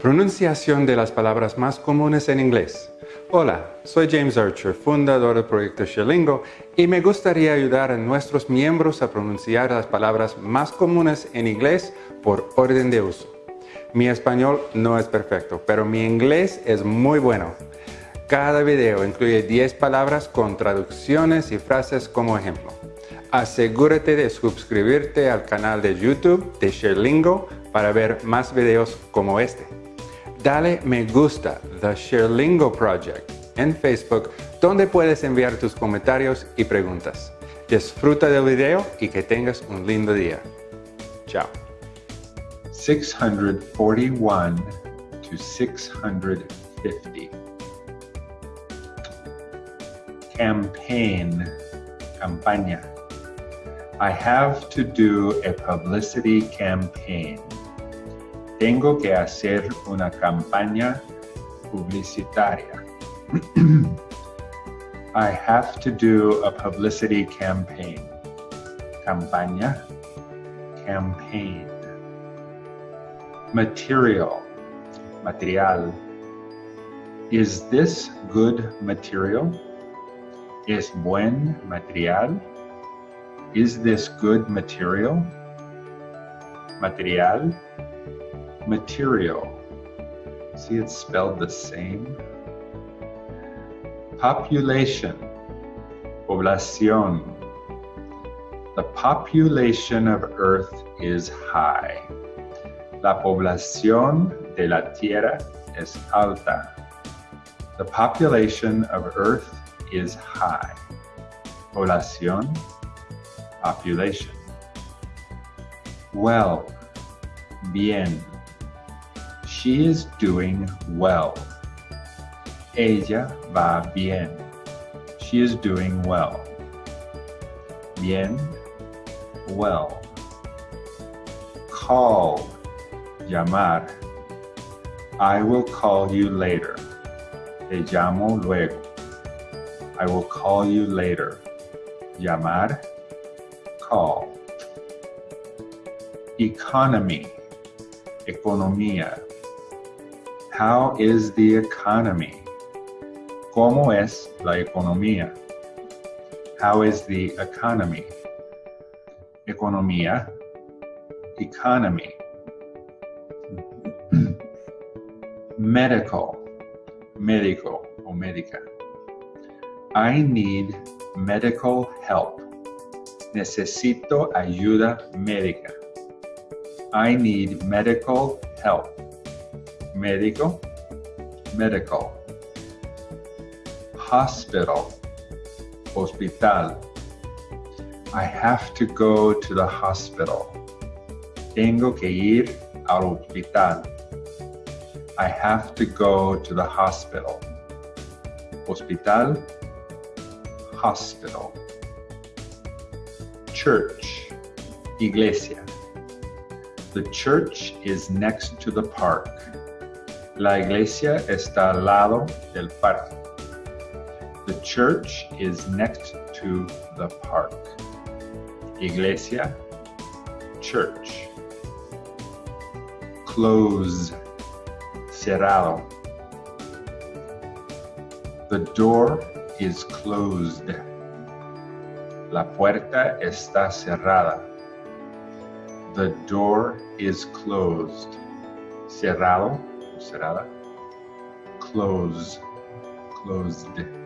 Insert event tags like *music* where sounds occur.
Pronunciación de las palabras más comunes en inglés. Hola, soy James Archer, fundador del proyecto Sherlingo, y me gustaría ayudar a nuestros miembros a pronunciar las palabras más comunes en inglés por orden de uso. Mi español no es perfecto, pero mi inglés es muy bueno. Cada video incluye 10 palabras con traducciones y frases como ejemplo. Asegúrate de suscribirte al canal de YouTube de Sherlingo para ver más videos como este dale me gusta The Sherlingo Project en Facebook, donde puedes enviar tus comentarios y preguntas. Disfruta del video y que tengas un lindo día. Chao. 641 to 650. Campaign, campaña. I have to do a publicity campaign. Tengo que hacer una campaña publicitaria. *clears throat* I have to do a publicity campaign. Campaña, campaign. Material, material. Is this good material? Es buen material? Is this good material? Material material. See, it's spelled the same. Population, población. The population of Earth is high. La población de la Tierra es alta. The population of Earth is high. Población, population. Well, bien. She is doing well. Ella va bien. She is doing well. Bien, well. Call, llamar. I will call you later. Te llamo luego. I will call you later. Llamar, call. Economy, economía. How is the economy? ¿Cómo es la economía? How is the economy? Economía. Economy. Medical. Médico o médica. I need medical help. Necesito ayuda médica. I need medical help médico, medical. Hospital, hospital. I have to go to the hospital. Tengo que ir al hospital. I have to go to the hospital. Hospital, hospital. Church, iglesia. The church is next to the park. La iglesia está al lado del parque. The church is next to the park. Iglesia, church. Close, cerrado. The door is closed. La puerta está cerrada. The door is closed. Cerrado cerrada. Close, closed.